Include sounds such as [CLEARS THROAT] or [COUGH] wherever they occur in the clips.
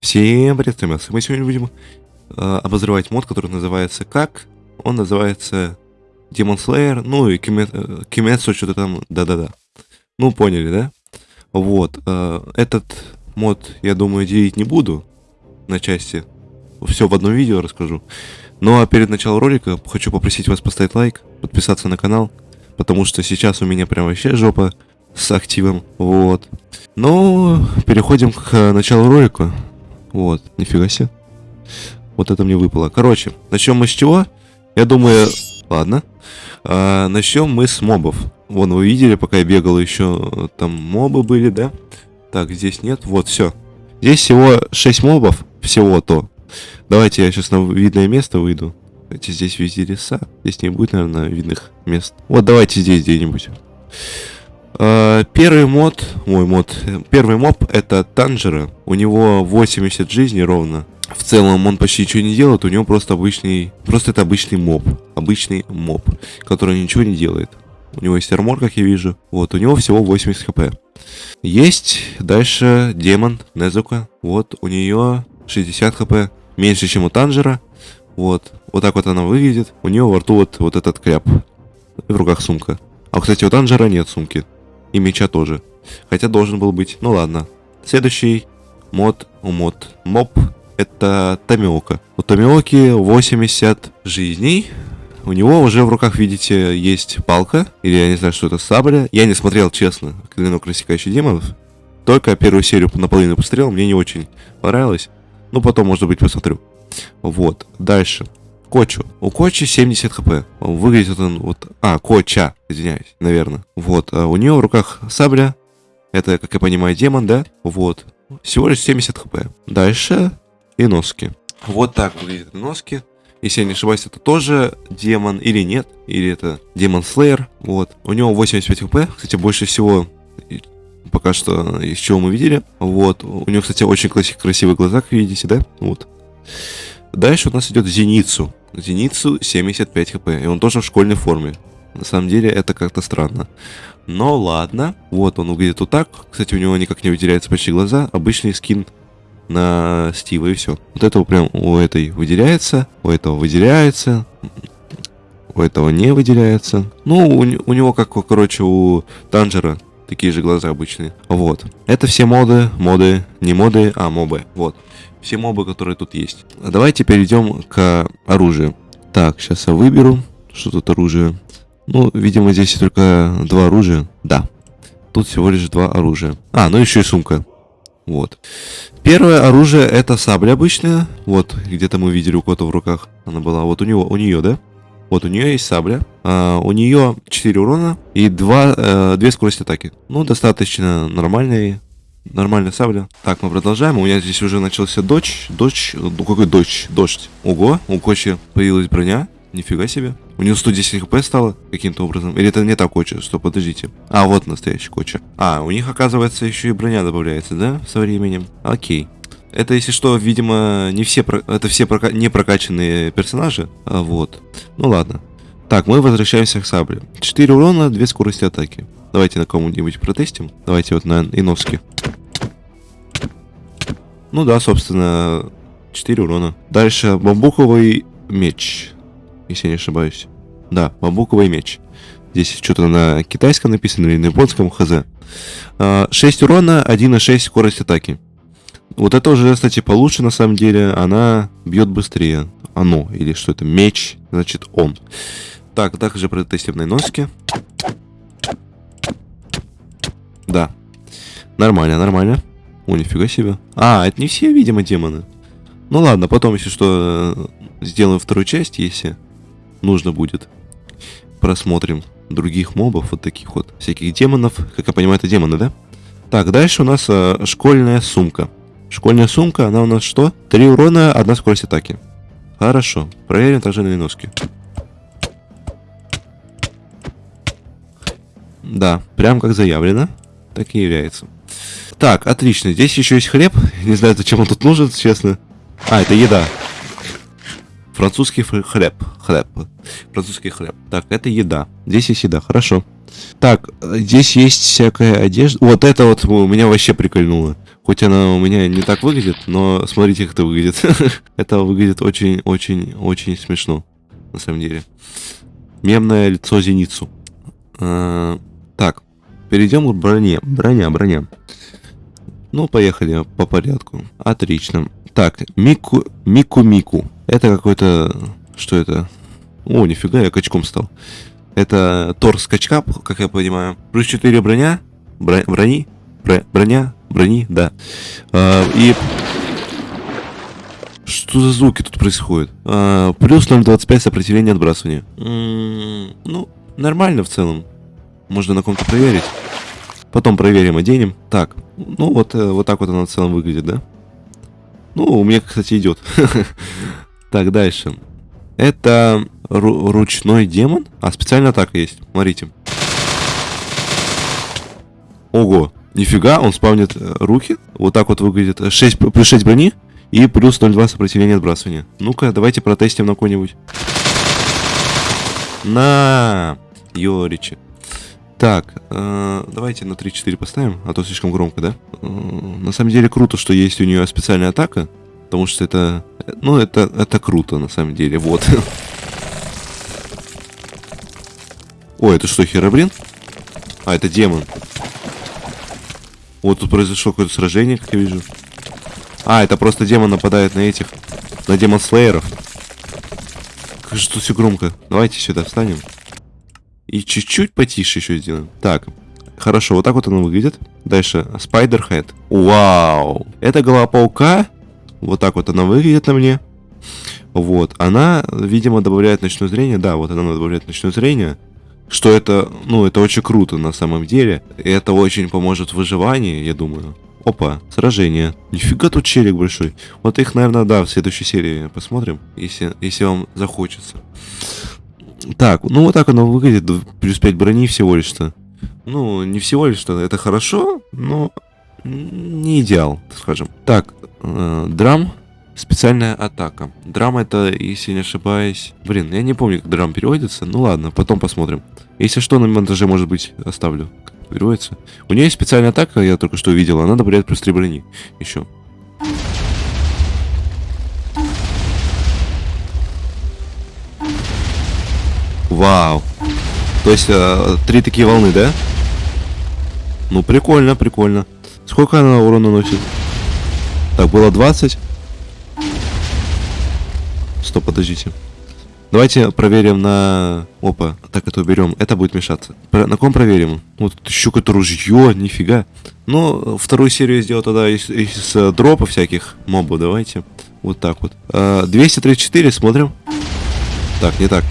Всем привет, ребят. Мы сегодня будем э, обозревать мод, который называется как? Он называется Demon Slayer, ну и Kimetsu, Kimetsu что-то там, да-да-да. Ну, поняли, да? Вот, э, этот мод, я думаю, делить не буду на части. Все в одном видео расскажу. Ну а перед началом ролика хочу попросить вас поставить лайк, подписаться на канал, потому что сейчас у меня прям вообще жопа с активом, вот. Ну, переходим к началу ролика. Вот, нифига себе. Вот это мне выпало. Короче, начнем мы с чего? Я думаю, ладно. А, начнем мы с мобов. Вон, вы видели, пока я бегал, еще там мобы были, да? Так, здесь нет. Вот, все. Здесь всего 6 мобов. Всего-то. Давайте я сейчас на видное место выйду. Давайте здесь везде леса. Здесь не будет, наверное, видных мест. Вот, давайте здесь где-нибудь. Uh, первый мод, мой мод, первый моб это Танжера. У него 80 жизней ровно. В целом он почти ничего не делает, у него просто обычный, просто это обычный моб. Обычный моб, который ничего не делает. У него есть армор, как я вижу. Вот, у него всего 80 хп. Есть дальше демон Незука. Вот, у нее 60 хп. Меньше, чем у Танжера. Вот, вот так вот она выглядит. У нее во рту вот, вот этот кляп. В руках сумка. А, кстати, у Танжера нет сумки. И меча тоже. Хотя должен был быть. Ну ладно. Следующий мод мод. Моб это Томиока. У Томиоки 80 жизней. У него уже в руках, видите, есть палка. Или я не знаю, что это сабля. Я не смотрел, честно, клинок рассекающий демонов. Только первую серию наполовину посмотрел. Мне не очень понравилось. Ну, потом, может быть, посмотрю. Вот. Дальше. Кочу. У Кочи 70 хп. Выглядит он вот... А, Коча, извиняюсь, наверное. Вот. А у нее в руках сабля. Это, как я понимаю, демон, да? Вот. Всего лишь 70 хп. Дальше Иноски. Вот так выглядят Иноски. Если я не ошибаюсь, это тоже демон или нет. Или это демон Слеер. Вот. У него 85 хп. Кстати, больше всего пока что из чего мы видели. Вот. У него, кстати, очень красивые глаза, как видите, да? Вот. Дальше у нас идет Зеницу. Зеницу 75 хп, и он тоже в школьной форме. На самом деле это как-то странно. Но ладно, вот он выглядит вот так. Кстати, у него никак не выделяются почти глаза. Обычный скин на Стива и все. Вот этого прям у этой выделяется, у этого выделяется, у этого не выделяется. Ну, у, у него как, короче, у Танжера такие же глаза обычные. Вот. Это все моды, моды, не моды, а мобы. Вот все мобы, которые тут есть. Давайте перейдем к оружию. Так, сейчас я выберу, что тут оружие. Ну, видимо, здесь только два оружия. Да, тут всего лишь два оружия. А, ну еще и сумка. Вот. Первое оружие это сабля обычная. Вот, где-то мы видели у кого-то в руках. Она была. Вот у него, у нее, да? Вот у нее есть сабля. А, у нее 4 урона и 2, э, 2 скорости атаки. Ну, достаточно нормальные Нормальная сабля. Так, мы продолжаем. У меня здесь уже начался дождь. Дождь. Ну какой дождь? Дождь. Ого, у Кочи появилась броня. Нифига себе. У него 110 хп стало каким-то образом. Или это не так Коча? Что, подождите. А, вот настоящий Коча. А, у них, оказывается, еще и броня добавляется, да? Со временем. Окей. Это, если что, видимо, не все, это все прока... не прокачанные персонажи. А, вот. Ну ладно. Так, мы возвращаемся к сабле. 4 урона, 2 скорости атаки. Давайте на кому-нибудь протестим. Давайте вот на Иновске. Ну да, собственно, 4 урона. Дальше бамбуковый меч, если я не ошибаюсь. Да, бамбуковый меч. Здесь что-то на китайском написано или на японском, хз. 6 а, урона, 1,6 скорость атаки. Вот это уже, кстати, получше на самом деле. Она бьет быстрее. Оно, или что это, меч, значит он. Так, также протестим на. Да. Нормально, нормально. О, нифига себе. А, это не все, видимо, демоны. Ну ладно, потом, если что, сделаем вторую часть, если нужно будет. Просмотрим других мобов, вот таких вот всяких демонов. Как я понимаю, это демоны, да? Так, дальше у нас э, школьная сумка. Школьная сумка, она у нас что? Три урона, одна скорость атаки. Хорошо. Проверим также на носки. Да, прям как заявлено, так и является. Так, отлично. Здесь еще есть хлеб. Не знаю, зачем он тут нужен, честно. А, это еда. Французский хлеб. Хлеб. Французский хлеб. Так, это еда. Здесь есть еда, хорошо. Так, здесь есть всякая одежда. Вот это вот меня вообще прикольнуло. Хоть она у меня не так выглядит, но смотрите, как это выглядит. [LAUGHS] это выглядит очень-очень-очень смешно, на самом деле. Мемное лицо Зеницу. Так, перейдем к броне. Броня, броня. Ну, поехали по порядку. Отлично. Так, Мику... Мику-Мику. Это какой-то... Что это? О, нифига, я качком стал. Это торс качка, как я понимаю. Плюс 4 броня. Бро... Брони. Бро... Броня. Брони, да. А, и... Что за звуки тут происходят? А, плюс 0.25 сопротивления отбрасывания. М -м ну, нормально в целом. Можно на ком-то проверить. Потом проверим, оденем. Так, ну вот, э, вот так вот она в целом выглядит, да? Ну, у меня, кстати, идет. [LAUGHS] Так, дальше. Это ручной демон. А, специальная атака есть. Смотрите. Ого, нифига, он спавнит э, руки. Вот так вот выглядит. 6, плюс 6 брони и плюс 0,2 сопротивления отбрасывания. Ну-ка, давайте протестим на кого-нибудь. На, Йоричи. Так, э, давайте на 3-4 поставим, а то слишком громко, да? Э, на самом деле круто, что есть у нее специальная атака, потому что это, ну, это, это круто, на самом деле, вот. [LAUGHS] Ой, это что, Херобрин? А, это демон. Вот тут произошло какое-то сражение, как я вижу. А, это просто демон нападает на этих, на демон слееров. Как же тут все громко. Давайте сюда встанем. И чуть-чуть потише еще сделаем. Так, хорошо, вот так вот оно выглядит. Дальше, Spider-Head. Вау! Это голова паука. Вот так вот она выглядит на мне. Вот, она, видимо, добавляет ночное зрение. Да, вот она добавляет ночное зрение. Что это, ну, это очень круто на самом деле. И это очень поможет в выживании, я думаю. Опа, сражение. Нифига тут челик большой. Вот их, наверное, да, в следующей серии посмотрим, если, если вам захочется. Так, ну вот так оно выглядит. Плюс 5 брони всего лишь-то. Ну, не всего лишь-то. Это хорошо, но не идеал, скажем. Так, э, драм. Специальная атака. Драм это, если не ошибаюсь... Блин, я не помню, как драм переводится. Ну ладно, потом посмотрим. Если что, на монтаже, может быть, оставлю. Как переводится. У нее есть специальная атака, я только что увидел. Она добавляет плюс 3 брони. Еще. Вау. То есть, э, три такие волны, да? Ну, прикольно, прикольно. Сколько она урона наносит? Так, было 20. Стоп, подождите. Давайте проверим на... Опа, так это уберем. Это будет мешаться. Про... На ком проверим? Вот еще какое-то ружье, нифига. Ну, вторую серию сделал тогда из, из э, дропа всяких мобов. Давайте. Вот так вот. А, 234, смотрим. Так, не так.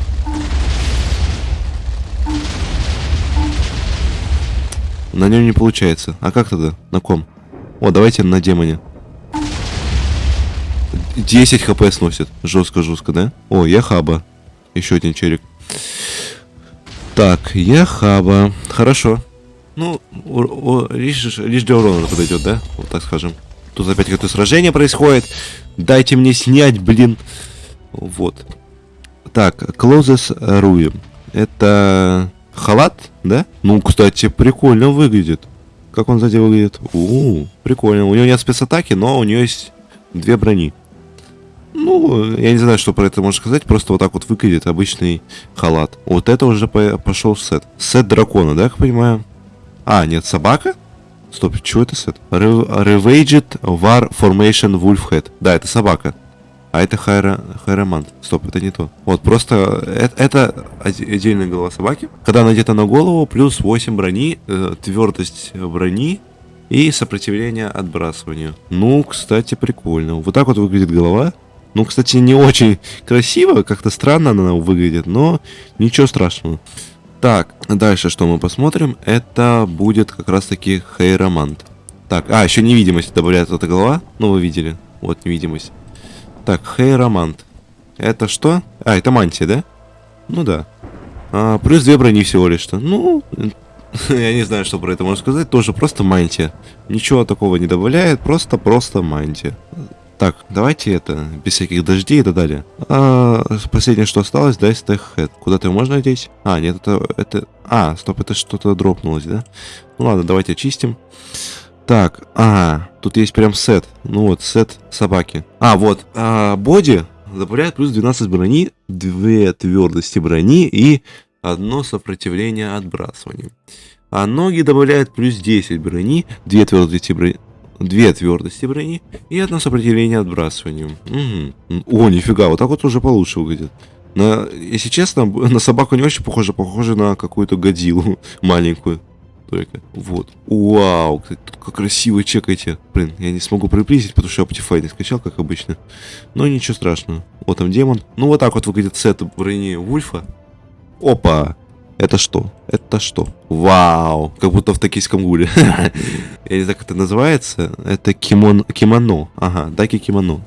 На нем не получается. А как тогда? На ком? О, давайте на демоне. 10 хп сносит. Жестко-жестко, да? О, я хаба. Еще один черик. Так, я хаба. Хорошо. Ну, о, о, лишь, лишь для урона подойдет, да? Вот так скажем. Тут опять какое-то сражение происходит. Дайте мне снять, блин. Вот. Так, Closes Ruin. Это Халат, да? Ну, кстати, прикольно выглядит. Как он сзади выглядит? У, -у, -у прикольно. У него нет спецатаки, но у него есть две брони. Ну, я не знаю, что про это можно сказать. Просто вот так вот выглядит обычный халат. Вот это уже по пошел сет. Сет дракона, да, как понимаю? А, нет, собака? Стоп, что это сет? Ravaged War Formation Wolf Head. Да, это собака. А это хайра, хайромант. Стоп, это не то. Вот, просто это, это отдельная голова собаки. Когда надета на голову, плюс 8 брони, э, твердость брони и сопротивление отбрасыванию. Ну, кстати, прикольно. Вот так вот выглядит голова. Ну, кстати, не очень красиво, как-то странно она выглядит, но ничего страшного. Так, дальше что мы посмотрим, это будет как раз таки Хейромант. Так, а, еще невидимость добавляет эта голова, ну вы видели, вот невидимость. Так, Хейромант. Это что? А, это мантия, да? Ну да. А, плюс две брони всего лишь-то. Ну, [LAUGHS] я не знаю, что про это можно сказать. Тоже просто мантия. Ничего такого не добавляет, просто-просто мантия. Так, давайте это, без всяких дождей и так далее. А, последнее, что осталось, дай стехэт. Куда-то можно одеть? А, нет, это, это... А, стоп, это что-то дропнулось, да? Ну ладно, давайте очистим. Так, ага, тут есть прям сет. Ну вот, сет собаки. А, вот, а, боди добавляет плюс 12 брони, 2 твердости брони и одно сопротивление отбрасыванию. А ноги добавляют плюс 10 брони, 2 твердости брони, 2 твердости брони и одно сопротивление отбрасыванию. Угу. О, нифига, вот так вот уже получше выглядит. На, если честно, [LAUGHS] на собаку не очень похоже, похоже на какую-то годилу [LAUGHS] маленькую. Только. Вот. Вау, кстати, тут как красиво чекайте. Блин, я не смогу приблизить, потому что я Optify не скачал, как обычно. Но ничего страшного. Вот там демон. Ну, вот так вот выглядит сет брони Вульфа. Опа! Это что? Это что? Вау! Как будто в токийском гуле. [LAUGHS] Я не знаю, как это называется. Это кимон... кимоно. Ага, даки кимоно.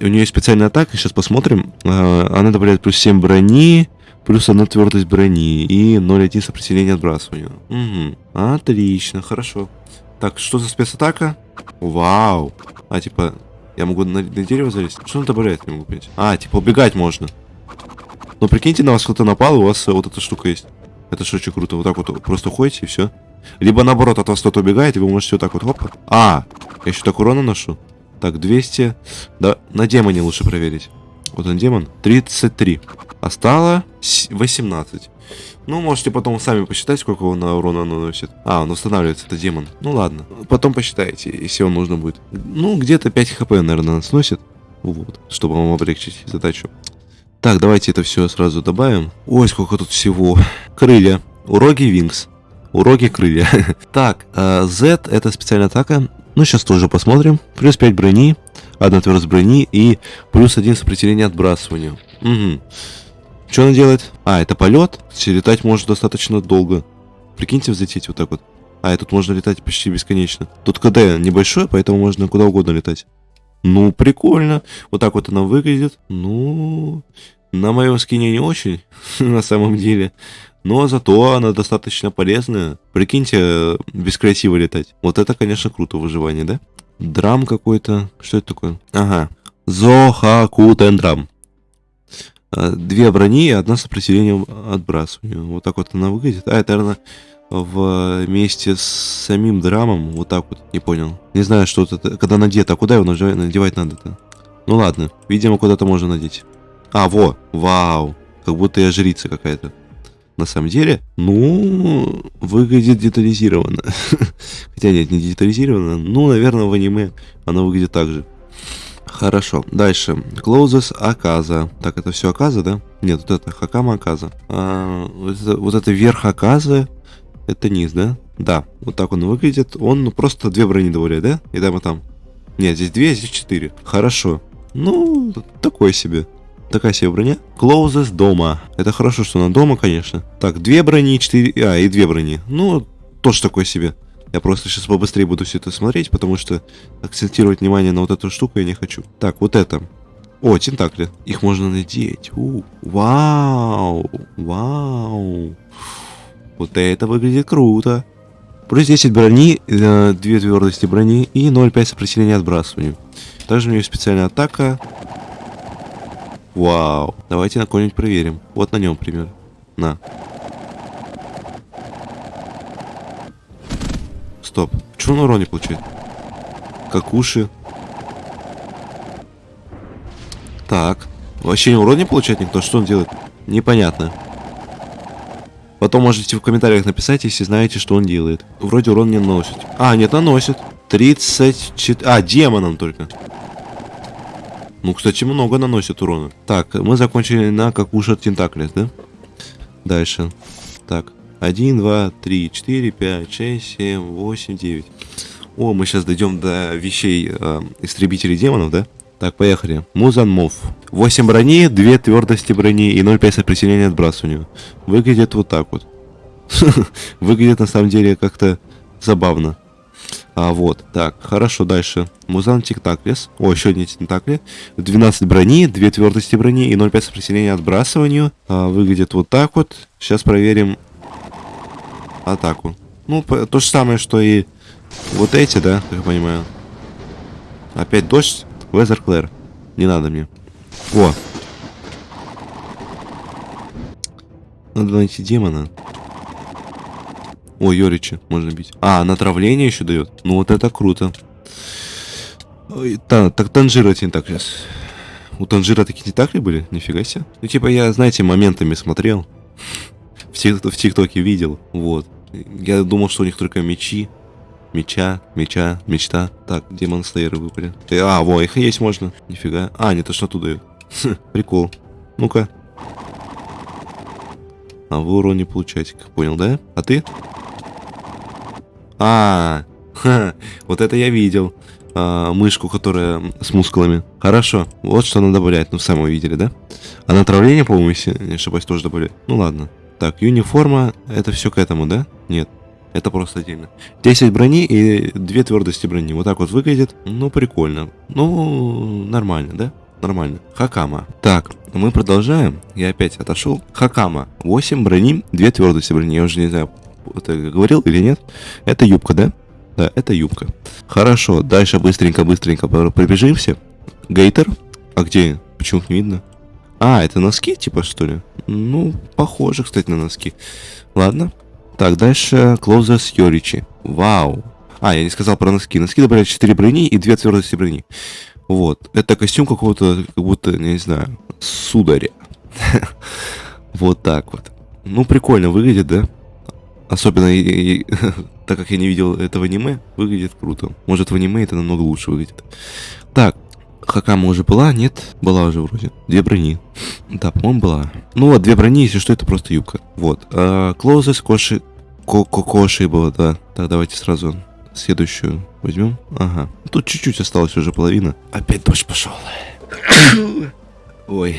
У нее есть специальная атака, сейчас посмотрим. А, она добавляет плюс 7 брони, плюс 1 твердость брони и 0,1 сопротивление отбрасыванию. Угу. Отлично, хорошо. Так, что за спецатака? Вау! А, типа, я могу на, на дерево залезть? Что он добавляет, не могу понять. А, типа, убегать можно. Но прикиньте, на вас кто-то напал, у вас вот эта штука есть. Это же очень круто. Вот так вот просто ходите, и все. Либо наоборот, от вас кто-то убегает, и вы можете вот так вот, хоп. А, я еще так урона ношу. Так, 200. Да, на демоне лучше проверить. Вот он демон. 33. А стало 18. Ну, можете потом сами посчитать, сколько он на урона наносит. А, он устанавливается, это демон. Ну ладно. Потом посчитайте, если он нужно будет. Ну, где-то 5 хп, наверное, сносит. Вот, чтобы вам облегчить задачу. Так, давайте это все сразу добавим. Ой, сколько тут всего. Крылья. Уроки Винкс. Уроки крылья. [LAUGHS] так, э, Z это специальная атака. Ну, сейчас тоже посмотрим. Плюс 5 брони, одна твердость брони и плюс 1 сопротивление отбрасыванию. Угу. Что она делает? А, это полет. Летать может достаточно долго. Прикиньте, взлететь вот так вот. А, и тут можно летать почти бесконечно. Тут КД небольшое, поэтому можно куда угодно летать. Ну, прикольно. Вот так вот она выглядит. Ну, на моем скине не очень, [LAUGHS] на самом деле. Но зато она достаточно полезная. Прикиньте, без креатива летать. Вот это, конечно, круто выживание, да? Драм какой-то. Что это такое? Ага. Зохакутен драм. А, две брони и одна сопротивление отбрасыванию. Вот так вот она выглядит. А, это, наверное, вместе с самим драмом, вот так вот, не понял. Не знаю, что это, когда надето, а куда его надевать надо-то? Ну ладно, видимо, куда-то можно надеть. А, во, вау, как будто я жрица какая-то. На самом деле, ну, выглядит детализированно. [LAUGHS] Хотя нет, не детализированно, ну, наверное, в аниме оно выглядит так же. Хорошо, дальше. Closes Аказа. Так, это все Аказа, да? Нет, вот это Хакама Аказа. А, вот, это, вот это верх Аказы это низ, да? Да, вот так он выглядит. Он ну, просто две добавляет, да? И там, и там. Нет, здесь две, здесь четыре. Хорошо. Ну, такое себе. Такая себе броня. Closes дома. Это хорошо, что она дома, конечно. Так, две брони, четыре... А, и две брони. Ну, тоже такое себе. Я просто сейчас побыстрее буду все это смотреть, потому что акцентировать внимание на вот эту штуку я не хочу. Так, вот это. О, тентакли. Их можно надеть. У, вау. Вау. Вот это выглядит круто. Плюс 10 брони, 2 твердости брони и 0,5 сопротивления отбрасыванию. Также у нее специальная атака. Вау. Давайте на кого-нибудь проверим. Вот на нем, например. На. Стоп. Чего он урон не получает? Как уши. Так. Вообще урон не получает никто? Что он делает? Непонятно. Потом можете в комментариях написать, если знаете, что он делает. Вроде урон не наносит. А, нет, наносит. 34... А, демоном только. Ну, кстати, много наносит урона. Так, мы закончили на как ушат тентаклес, да? Дальше. Так. 1, 2, 3, 4, 5, 6, 7, 8, 9. О, мы сейчас дойдем до вещей э, истребителей демонов, да? Так, поехали. Музанмов. 8 брони, 2 твердости брони и 0,5 сопротивления отбрасыванию. Выглядит вот так вот. [LAUGHS] Выглядит на самом деле как-то забавно. А вот, так, хорошо, дальше. Музан Тиктаклес. О, еще один Тиктакле. 12 брони, 2 твердости брони и 0,5 сопротивления отбрасыванию. А, выглядит вот так вот. Сейчас проверим атаку. Ну, то же самое, что и вот эти, да, как я понимаю. Опять дождь. Везер Клэр. Не надо мне. О. Надо найти демона. О, Йоричи можно бить. А, натравление еще дает. Ну вот это круто. Ой, та, так Танжира не так сейчас. У Танжира такие не так ли были? Нифига себе. Ну типа я, знаете, моментами смотрел. [LAUGHS] В, тик в ТикТоке видел. Вот. Я думал, что у них только мечи. Меча, меча, мечта. Так, демон слейеры выпали. А, во, их есть можно. Нифига. А, не, то что оттуда дают. Прикол. Ну-ка. А вы урон не получаете, понял, да? А ты? А, [LAUGHS] ха, вот это я видел. А, мышку, которая с мускулами. Хорошо, вот что она добавляет. Ну, сами видели, да? А натравление, по-моему, если не ошибаюсь, тоже добавляет. Ну, ладно. Так, юниформа, это все к этому, да? Нет. Это просто отдельно. 10 брони и 2 твердости брони. Вот так вот выглядит. Ну, прикольно. Ну, нормально, да? Нормально. Хакама. Так, мы продолжаем. Я опять отошел. Хакама. 8 брони, 2 твердости брони. Я уже не знаю, это говорил или нет. Это юбка, да? Да, это юбка. Хорошо, дальше быстренько-быстренько пробежимся. Гейтер. А где? Почему их не видно? А, это носки, типа, что ли? Ну, похоже, кстати, на носки. Ладно. Так, дальше Closers Йоричи. Вау. А, я не сказал про носки. Носки добавляют 4 брони и 2 твердости брони. Вот. Это костюм какого-то, как будто, не знаю, сударя. [LAUGHS] Вот так вот. Ну, прикольно выглядит, да? Особенно, [LAUGHS] так как я не видел этого аниме, выглядит круто. Может, в аниме это намного лучше выглядит. Так, Хакама уже была? Нет? Была уже вроде. Две брони. Да, по-моему, была. Ну вот, две брони, если что, это просто юбка. Вот. А, Клоузес, Коши... Кокоши было, да. Так, давайте сразу следующую возьмем. Ага. Тут чуть-чуть осталось уже половина. Опять дождь пошел. [COUGHS] Ой.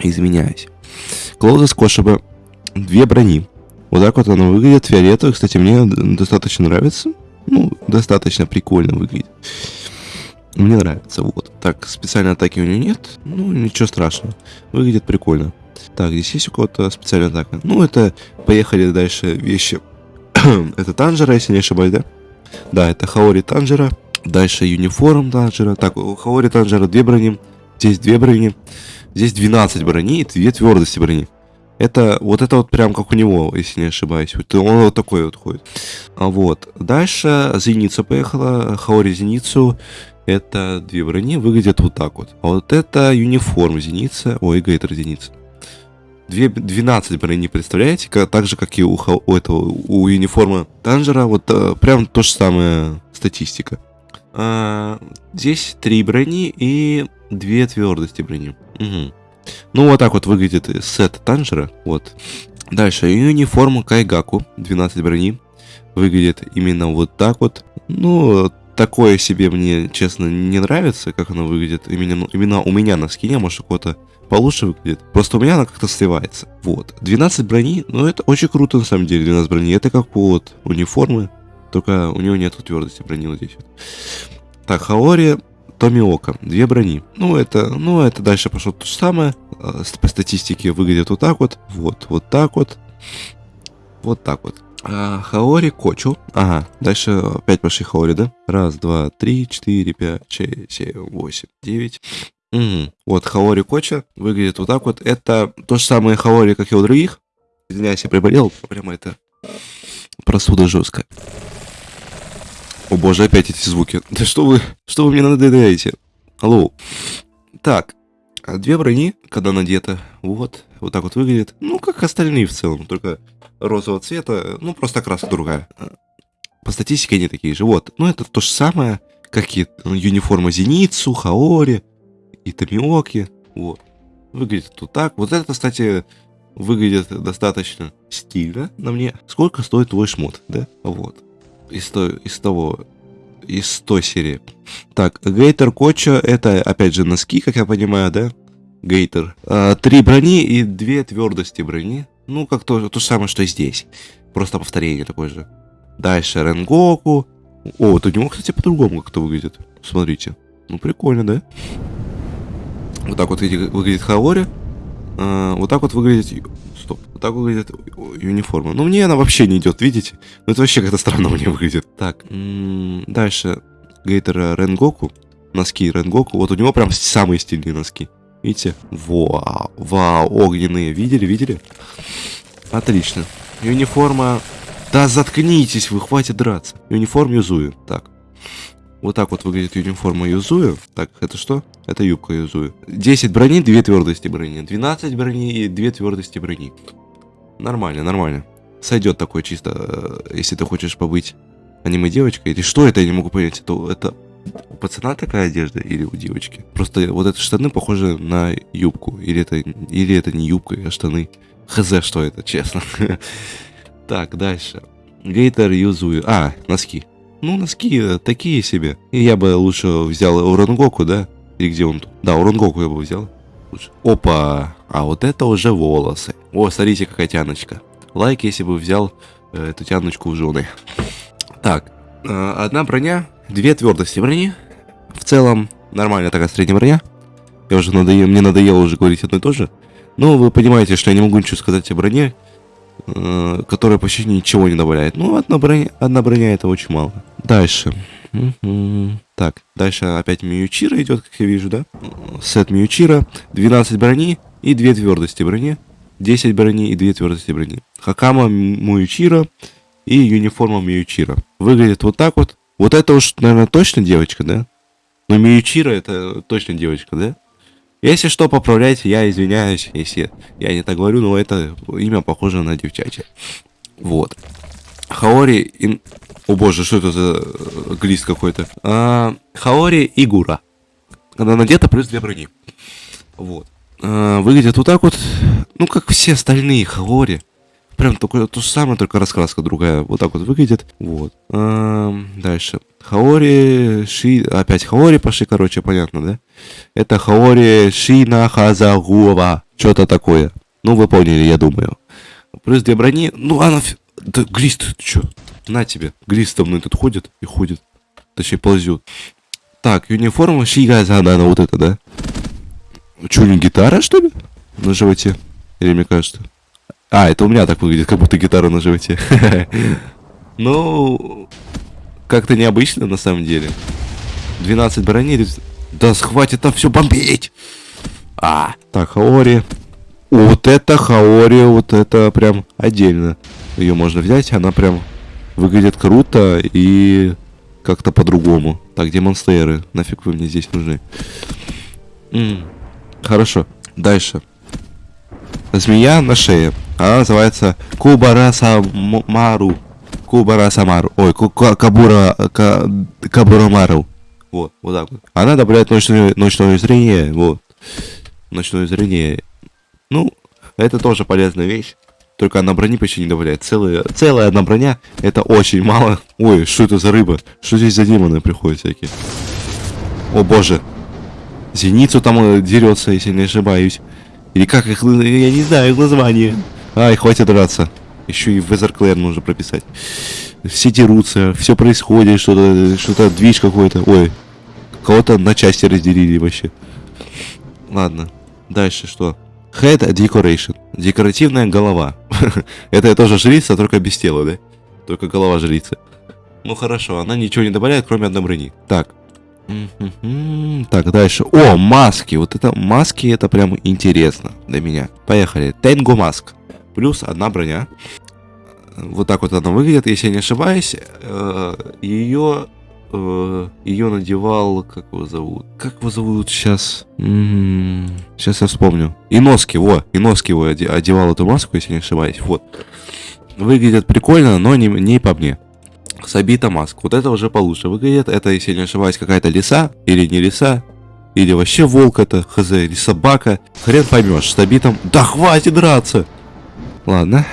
Изменяюсь. Клоузес Кошиба. Две брони. Вот так вот оно выглядит. Фиолетовый, кстати, мне достаточно нравится. Ну, достаточно прикольно выглядит. Мне нравится, вот. Так, специальной атаки у него нет. Ну, ничего страшного. Выглядит прикольно. Так, здесь есть у кого-то специальная атака. Ну, это... Поехали дальше вещи. [CLEARS THROAT] это Танжера, если не ошибаюсь, да? Да, это Хаори Танжера. Дальше Юниформ Танжера. Так, у Хаори Танжера две брони. Здесь две брони. Здесь 12 брони и две твердости брони. Это вот это вот прям как у него, если не ошибаюсь. Вот он вот такой вот ходит. А вот. Дальше Зеница поехала. Хаори Зеницу. Это две брони выглядят вот так вот. А вот это юниформ Зеница. Ой, Гейтер Зеница. Две, 12 брони, представляете? Как, так же, как и у, у этого, у юниформа Танжера. Вот а, прям то же самое статистика. А, здесь три брони и две твердости брони. Угу. Ну, вот так вот выглядит сет Танжера. Вот. Дальше, униформа Кайгаку, 12 брони. Выглядит именно вот так вот. Ну, такое себе мне, честно, не нравится, как оно выглядит. Именно, именно у меня на скине, может, у кого-то получше выглядит. Просто у меня она как-то сливается. Вот. 12 брони, ну, это очень круто, на самом деле, 12 брони. Это как вот униформы, только у него нету твердости брони вот здесь. Так, Хаори Томиока. Две брони. Ну, это, ну, это дальше пошло то же самое. А, по статистике выглядит вот так вот. Вот, вот так вот. Вот так вот. А, Хаори Кочу. Ага, дальше опять пошли Хаори, да? Раз, два, три, четыре, пять, шесть, семь, восемь, девять. Угу. Вот Хаори Коча выглядит вот так вот. Это то же самое Хаори, как и у других. Извиняюсь, я приболел. Прямо это простуда жесткая. О боже, опять эти звуки. [LAUGHS] Да что вы, что вы мне надоедаете? Алло. Так, а две брони, когда надета, вот, вот так вот выглядит. Ну, как остальные в целом, только розового цвета, ну, просто краска другая. По статистике они такие же, вот. Ну, это то же самое, как и ну, юниформа Зеницу, Хаори и Тамиоки, вот. Выглядит вот так. Вот это, кстати, выглядит достаточно стильно на мне. Сколько стоит твой шмот, да? Вот из, то, из того, из той серии. Так, Гейтер Коча, это опять же носки, как я понимаю, да? Гейтер. А, три брони и две твердости брони. Ну, как то, то же самое, что и здесь. Просто повторение такое же. Дальше Ренгоку. О, вот у него, кстати, по-другому как-то выглядит. Смотрите. Ну, прикольно, да? Вот так вот выглядит Хаори. А, вот так вот выглядит. Так выглядит униформа. Ну, мне она вообще не идет, видите? Ну, это вообще как-то странно [LAUGHS] мне выглядит. Так, дальше. Гейтера Ренгоку. Носки Ренгоку. Вот у него прям самые стильные носки. Видите? Вау, вау, огненные. Видели, видели? Отлично. Униформа Да заткнитесь вы, хватит драться. Униформ Юзую. Так. Вот так вот выглядит униформа Юзую. Так, это что? Это юбка Юзую. 10 брони, 2 твердости брони. 12 брони и 2 твердости брони. Нормально, нормально. Сойдет такое чисто, э, если ты хочешь побыть аниме-девочкой. Или что это, я не могу понять. Это, это у пацана такая одежда или у девочки? Просто вот эти штаны похожи на юбку. Или это, или это не юбка, а штаны. Хз, что это, честно. [LAUGHS] Так, дальше. Гейтер Юзую. А, носки. Ну, носки э, такие себе. И я бы лучше взял Урангоку, да? Или где он тут? Да, Урангоку я бы взял. Опа! А вот это уже волосы. О, смотрите, какая тяночка. Лайк, если бы взял э, эту тяночку в жены. Так, э, одна броня, две твердости брони. В целом, нормальная такая средняя броня. Я уже надоел, мне надоело уже говорить одно и то же. Но вы понимаете, что я не могу ничего сказать о броне, которая почти ничего не добавляет. Ну, одна броня, одна броня это очень мало. Дальше. Так, дальше опять Миючира идет, как я вижу, да? Сет Миючира, 12 брони и 2 твердости брони. 10 брони и 2 твердости брони. Хакама Миючира и юниформа Миючира. Выглядит вот так вот. Вот это уж, наверное, точно девочка, да? Но Миючира это точно девочка, да? Если что, поправляйте, я извиняюсь, если я не так говорю, но это имя похоже на девчачье. Вот. Хаори... Ин... О боже, что это за э, глист какой-то? А, Хаори Игура. Она надета плюс две брони. Вот. А, выглядит вот так вот. Ну, как все остальные Хаори. Прям только то же самое, только раскраска другая. Вот так вот выглядит. Вот. А, дальше. Хаори Ши... Опять Хаори пошли, короче, понятно, да? Это Хаори Шина Хазагуова. Что-то такое. Ну, вы поняли, я думаю. Плюс две брони. Ну, она... Да, глист, ты чё? На тебе. Глист там мной тут ходит и ходит. Точнее, ползет. Так, униформа Шига Задана, вот это, да? Чё, не гитара, что ли? На животе? Или мне кажется? А, это у меня так выглядит, как будто гитара на животе. [LAUGHS] Ну, как-то необычно на самом деле. 12 броней. Да схватит там все бомбить. А, так, Хаори. Вот это Хаори, вот это прям отдельно. Ее можно взять, она прям выглядит круто и как-то по-другому. Так, где монстеры? Нафиг вы мне здесь нужны? М -м, хорошо, дальше. Змея на шее. Она называется Кубарасамару. Кубарасамару. Ой, Кабура... Кабурамару. Вот, вот так вот. Она добавляет ночное, ночное зрение. Вот. Ночное зрение. Ну, это тоже полезная вещь. Только одна брони почти не добавляет. Целая, целая одна броня, это очень мало. Ой, что это за рыба? Что здесь за демоны приходят всякие? О боже. Зеницу там э, дерется, если не ошибаюсь. Или как их, я не знаю их название. Ай, хватит драться. Еще и Эзерклэр нужно прописать. Все дерутся, все происходит, что-то, что-то движ какой-то. Ой, кого-то на части разделили вообще. Ладно, дальше что? Head Decoration. Декоративная голова. [LAUGHS] Это тоже жрица, только без тела, да? Только голова жрицы. Ну хорошо, она ничего не добавляет, кроме одной брони. Так. Так, дальше. О, маски. Вот это маски, это прям интересно для меня. Поехали. Тенго маск. Плюс одна броня. Вот так вот она выглядит, если я не ошибаюсь. Э, Ее э, ее надевал, как его зовут? Как его зовут сейчас? М-м-м, сейчас я вспомню. Иноски, во, Иноски его одевал эту маску, если не ошибаюсь. Вот. Выглядит прикольно, но не, не по мне. Сабита маска. Вот это уже получше выглядит. Это, если не ошибаюсь, какая-то лиса или не лиса. Или вообще волк это, хз, или собака. Хрен поймешь, с Сабитом. Да хватит драться! Ладно.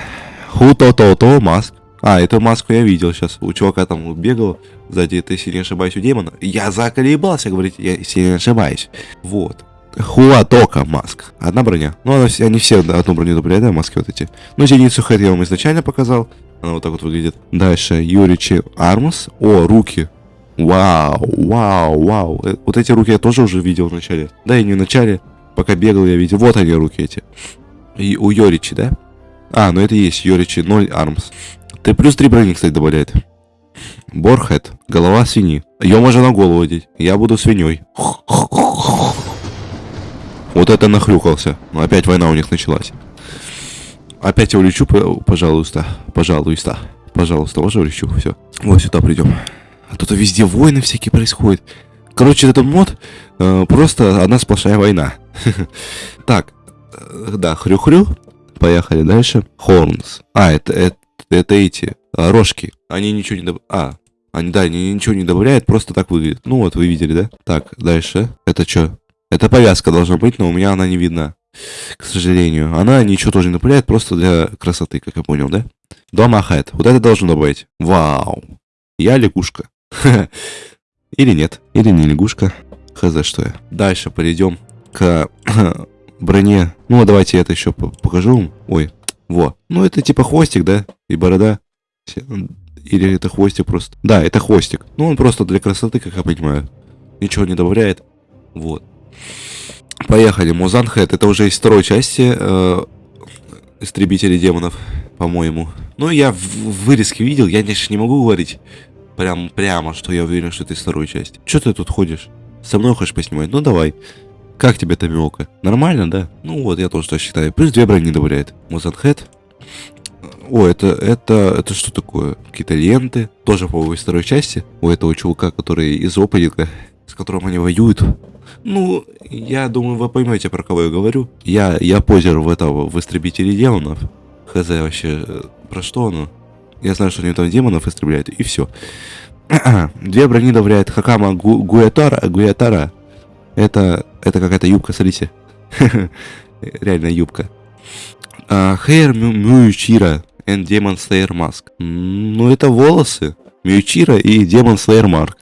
Ху-то-то-то маск. А, эту маску я видел сейчас. У чувака там бегал сзади, если не ошибаюсь, у демона. Я заколебался говорить, я, не ошибаюсь. Вот. Хуатока маск. Одна броня. Ну, она, они все одну броню добавляют, да, маски вот эти. Ну, зеницу хэт я вам изначально показал. Она вот так вот выглядит. Дальше, Юричи Армус. О, руки. Вау, вау, вау. Э, вот эти руки я тоже уже видел в начале. Да, и не в начале. Пока бегал, я видел. Вот они, руки эти. И у Йоричи, да? А, ну это есть Йоричи 0 Армс. Ты плюс 3 брони, кстати, добавляет. Борхед. Голова свиньи. Ее можно на голову одеть. Я буду свиньей. Вот это нахрюкался. Ну, опять война у них началась. Опять я улечу, пожалуйста. Пожалуйста. Пожалуйста, ваше лечу, все. Вот сюда придем. А тут везде войны всякие происходят. Короче, этот мод э, просто одна сплошная война. [LAUGHS] Так, э, да, хрю-хрю. Поехали дальше. Хорнс. А, это, это, это эти а, рожки. Они ничего не доб... А, они, да, они ничего не добавляют, просто так выглядит. Ну вот, вы видели, да? Так, дальше. Это что? Это повязка должна быть, но у меня она не видна. К сожалению. Она ничего тоже не добавляет, просто для красоты, как я понял, да? Дома хэт. Вот это должно добавить. Вау. Я лягушка. [LAUGHS] Или нет. Или не лягушка. Хз, что я. Дальше перейдем к [CLEARS THROAT] броне. Ну, а давайте это еще покажу. Ой, во. Ну, это типа хвостик, да? И борода. Или это хвостик просто? Да, это хвостик. Ну, он просто для красоты, как я понимаю. Ничего не добавляет. Вот. Поехали. Музанхед. Это уже из второй части э, Истребители демонов, по-моему. Ну, я в вырезке видел. Я, конечно, не могу говорить прям прямо, что я уверен, что это из второй части. Че ты тут ходишь? Со мной хочешь поснимать? Ну, давай. Как тебе Тамиока? Нормально, да? Ну вот, я тоже так считаю. Плюс две брони добавляет. Музанхед. О, это, это, это что такое? Какие-то ленты. Тоже, по-моему, второй части. У этого чувака, который из опенинга, с которым они воюют. Ну, я думаю, вы поймете, про кого я говорю. Я, я позер в этого, в истребителе демонов. Хз вообще, э, про что оно? Я знаю, что они там демонов истребляют, и все. [CLEARS THROAT] Две брони добавляет Хакама Гу Гуятара. Гуятара. Это, это какая-то юбка, смотрите. [LAUGHS] Реально юбка. Hair Мьючира and Demon Slayer Mask. Ну, это волосы. Мьючира и Demon Slayer Марк.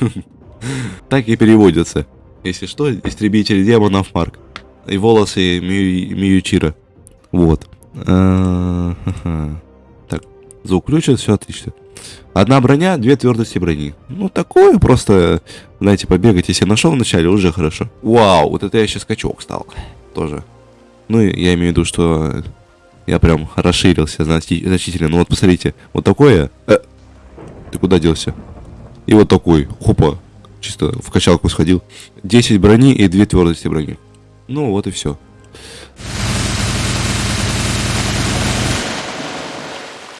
[LAUGHS] так и переводится. Если что, истребитель демонов Марк. И волосы Мьючира. Вот. А, [LAUGHS] так, звук включен, все отлично. Одна броня, две твердости брони. Ну, такое просто, знаете, побегать, если нашел вначале, уже хорошо. Вау, вот это я сейчас скачок стал. Тоже. Ну, я имею в виду, что я прям расширился значительно. Ну, вот посмотрите, вот такое... Э, ты куда делся? И вот такой, хопа, чисто в качалку сходил. 10 брони и 2 твердости брони. Ну, вот и все.